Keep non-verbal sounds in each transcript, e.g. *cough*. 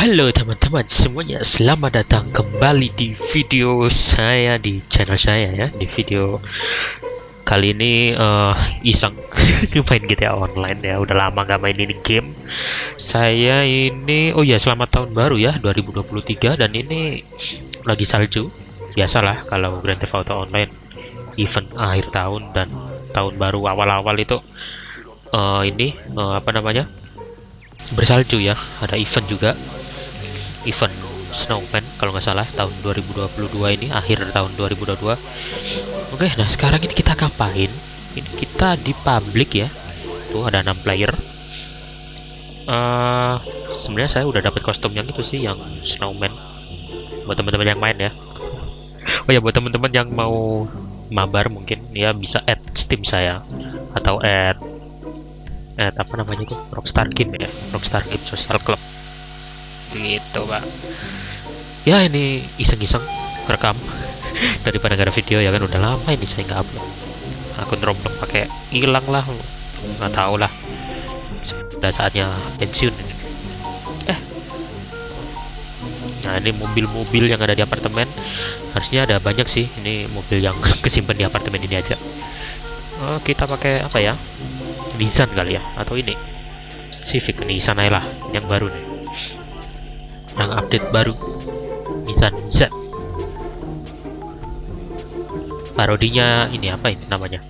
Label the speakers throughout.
Speaker 1: Halo teman-teman semuanya, selamat datang kembali di video saya di channel saya ya. Di video kali ini uh, iseng *laughs* main GTA Online ya. Udah lama gak main ini game. Saya ini, oh ya selamat tahun baru ya 2023 Dan ini lagi salju. Biasalah kalau Grand Theft Auto Online Event akhir tahun dan tahun baru awal-awal itu uh, Ini, uh, apa namanya bersalju ya. Ada event juga event snowman kalau nggak salah tahun 2022 ini akhir tahun 2022 oke nah sekarang ini kita ngapain? Ini kita di public ya. Tuh ada 6 player. Uh, sebenarnya saya udah dapat kostum yang itu sih yang snowman. Buat teman-teman yang main ya. Oh ya buat teman-teman yang mau mabar mungkin ya bisa add steam saya. Atau add add apa namanya itu? Rockstar Game ya Rockstar Game Social Club gitu pak. Ya ini iseng-iseng rekam. *laughs* Daripada gak ada video ya kan? Udah lama ini saya nggak upload. Akun Roblox pakai hilang lah. Nggak tahu lah. Udah saatnya pensiun eh. Nah ini mobil-mobil yang ada di apartemen. Harusnya ada banyak sih. Ini mobil yang *laughs* kesimpan di apartemen ini aja. Oh, kita pakai apa ya? Nissan kali ya? Atau ini? Civic Nissan lah. Yang baru nih yang update baru. Nissan Z. Parodinya ini apa ini namanya?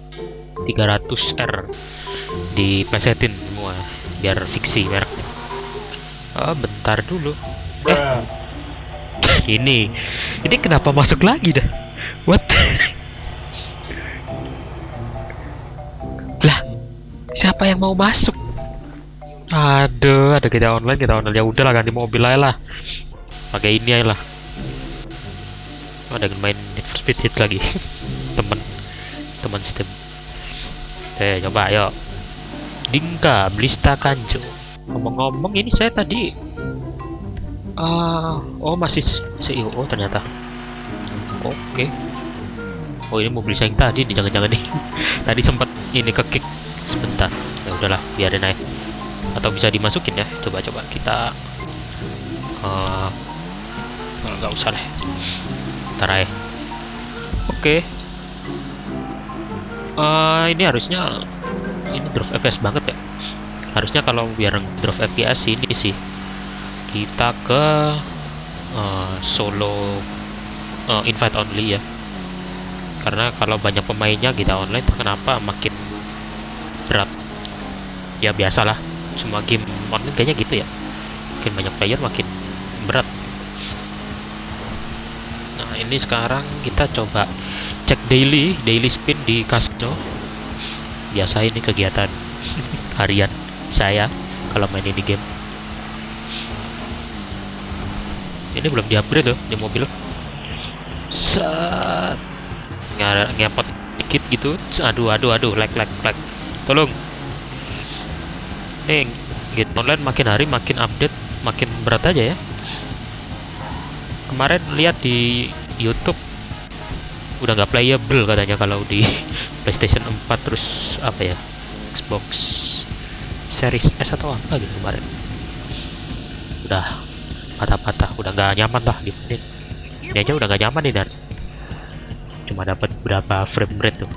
Speaker 1: 300R diplesetin semua biar fiksi mereknya. Oh, bentar dulu. Eh. Ini. Ini kenapa masuk lagi dah? What? Lah siapa yang mau masuk Aduh, ada kita online, kita online ya udahlah ganti mobil aja lah. Pakai ini aja lah. Ada main Need for Speed Hit lagi. *laughs* temen, teman sistem. Eh, coba ayo. Dingka, Blista Kanjo. Ngomong-ngomong ini saya tadi uh, oh masih CEO oh, ternyata. Oke. Okay. Oh, ini mobil saya yang tadi nih jangan-jangan nih. *laughs* tadi sempat ini ke kick sebentar. Ya udahlah, biarin aja atau bisa dimasukin ya. Coba-coba kita uh, nggak usah. deh. Ntar aja. Oke. Okay. uh, ini harusnya ini drop FPS banget ya. Harusnya kalau biar drop FPS ini sih kita ke uh, solo uh, invite only ya. Karena kalau banyak pemainnya kita online kenapa makin berat? Ya biasalah semua game online kayaknya gitu ya. Makin banyak player makin berat. Nah ini sekarang kita coba cek daily daily spin di casino. Biasa ini kegiatan *laughs* harian saya kalau main ini game. Ini belum di upgrade loh di mobil. Set. Ngepot dikit gitu. Aduh aduh aduh lag lag lag. Tolong nih game online makin hari makin update makin berat aja ya. Kemarin lihat di YouTube udah nggak playable katanya kalau di *laughs* PlayStation 4 terus apa ya Xbox Series S atau apa gitu kemarin. Udah patah-patah udah nggak nyaman lah di ini, ini aja udah nggak nyaman nih dan cuma dapat berapa frame rate tuh.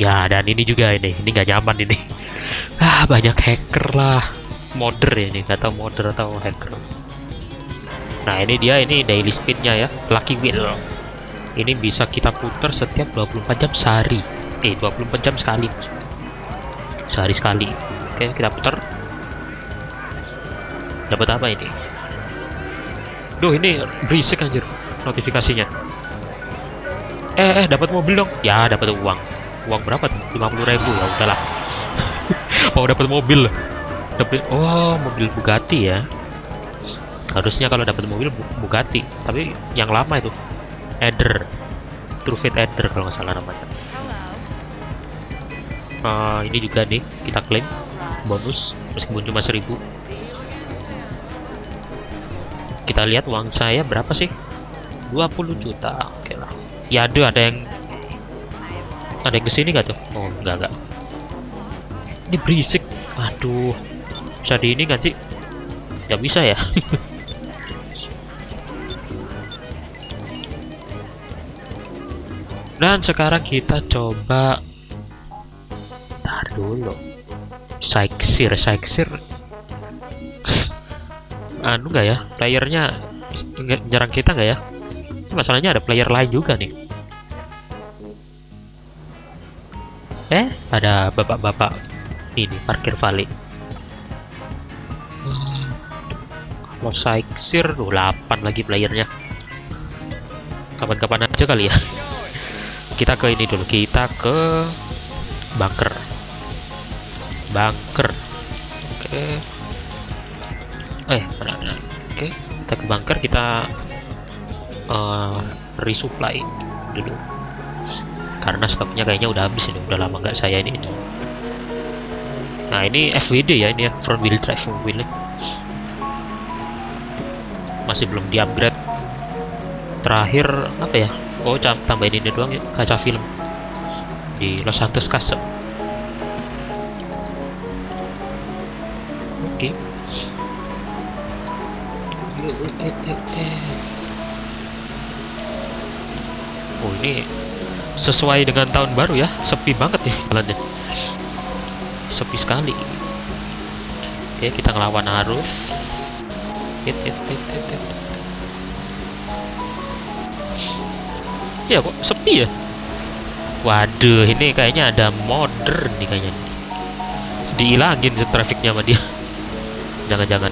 Speaker 1: Ya dan ini juga ini ini nggak nyaman ini ah banyak hacker lah. Modder ya ini kata modder atau hacker. Nah ini dia ini daily speednya ya. Lucky wheel. Ini bisa kita putar setiap 24 jam sehari. Eh 24 jam sekali. Sehari sekali. Oke kita putar. Dapat apa ini? Duh ini berisik anjir notifikasinya. Eh eh dapat mobil dong. Ya dapat uang. Uang berapa tuh? 50.000 ya udahlah mau *laughs* dapat mobil. Dapat oh mobil Bugatti ya. Harusnya kalau dapat mobil Bugatti tapi yang lama itu. Eder True Eder kalau nggak salah namanya. Uh, ini juga nih kita klaim. Bonus meskipun cuma 1000 kita lihat uang saya berapa sih? 20 juta oke okay lah. Ya ada ada yang ada yang ke sini gak tuh? Oh enggak enggak ini berisik. Aduh. Bisa di ini kan sih? Nggak bisa ya? *laughs* Dan sekarang kita coba. Tar dulu. Saiksir Saiksir *laughs* anu nggak ya? Playernya jarang kita nggak ya? Masalahnya ada player lain juga nih. Eh ada bapak-bapak ini parkir valley hmm, kalau Saiksir 8 lagi playernya. Kapan-kapan aja kali ya. Kita ke ini dulu kita ke bunker. Bunker. Oke. Eh mana, mana. oke kita ke bunker kita uh, resupply dulu. Karena stoknya kayaknya udah habis ini udah lama nggak saya ini nah ini FWD ya ini ya front wheel drive mobil masih belum di upgrade terakhir apa ya? Oh tambahin ini doang ya kaca film. Di Los Santos Castle. Oke. Okay. oh ini sesuai dengan tahun baru ya sepi banget nih jalannya sepi sekali. Oke kita ngelawan arus. Hit hit hit hit, hit. ya kok sepi ya? Waduh ini kayaknya ada modern nih kayaknya. Dihilangin trafiknya sama dia. Jangan-jangan.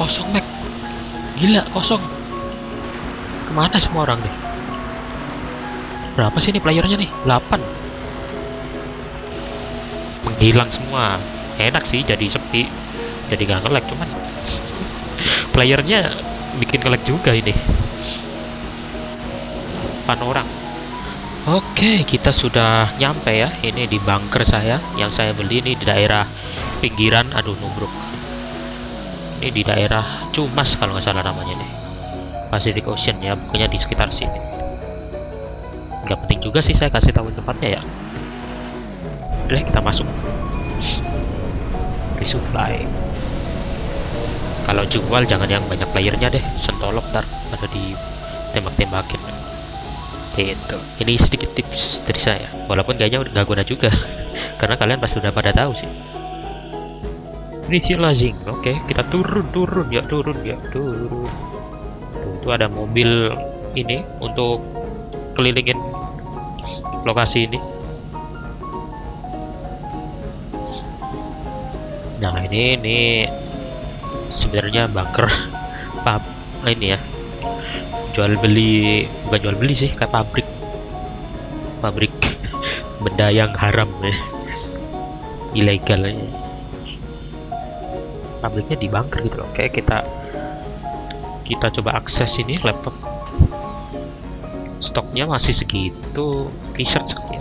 Speaker 1: Kosong Mac. Gila kosong. Ke mana semua orang nih? Berapa sih nih playernya nih? 8 menghilang semua. Enak sih jadi sepi. Jadi gak ngelag cuman *laughs* playernya bikin ngelag juga ini. 8 orang. Oke kita sudah nyampe ya. Ini di bunker saya. Yang saya beli ini di daerah pinggiran aduh nubruk. Ini di daerah Cumas kalau nggak salah namanya nih Pacific Ocean ya pokoknya di sekitar sini. Nggak penting juga sih saya kasih tahu tempatnya ya. Oke kita masuk resupply kalau jual jangan yang banyak playernya deh. Sentolok ntar ada di tembak-tembakin. Itu ini sedikit tips dari saya. Walaupun kayaknya udah nggak guna juga. *laughs* Karena kalian pasti udah pada tahu sih. Lazing. Oke kita turun turun ya turun ya turun. Tuh, itu ada mobil ini untuk kelilingin lokasi ini nah ini ini sebenarnya bunker *laughs* pub nah ini ya. Jual beli bukan jual beli sih kayak pabrik. Pabrik *laughs* benda yang haram ya. Ilegal ya. pabriknya di bunker gitu kayak kita kita coba akses ini laptop. Stoknya masih segitu research ya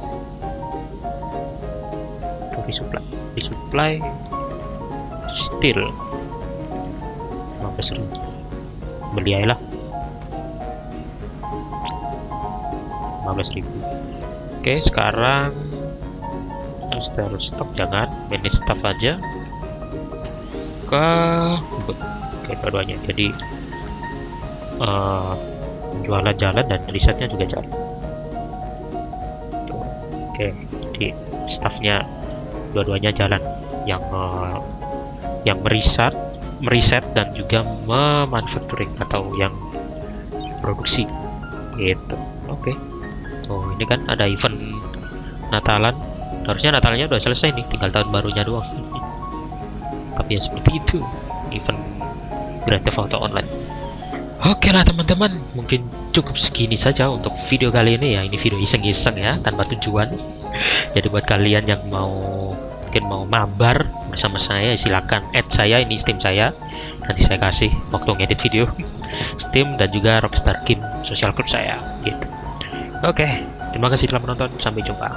Speaker 1: resupply still. 15 ribu. Beli aja lah. 15 ribu. Oke sekarang install stok jangan. Manage staff aja. Ke ke dua-duanya. Jadi uh, jualan jalan dan risetnya juga jalan. Oke jadi staffnya dua-duanya jalan. Yang uh, yang meriset meriset dan juga memanufacturing atau yang produksi gitu oke okay. tuh ini kan ada event Natalan harusnya Natalnya udah selesai nih tinggal tahun barunya doang *laughs* tapi ya seperti itu event Grand Theft Auto Online Oke lah teman-teman, mungkin cukup segini saja untuk video kali ini ya. Ini video iseng-iseng ya, tanpa tujuan. *laughs* Jadi buat kalian yang mau mungkin mau mabar bersama saya, silakan add saya ini Steam saya. Nanti saya kasih waktu ngedit video *laughs* Steam dan juga Rockstar Game social club saya gitu. Oke, terima kasih telah menonton. Sampai jumpa.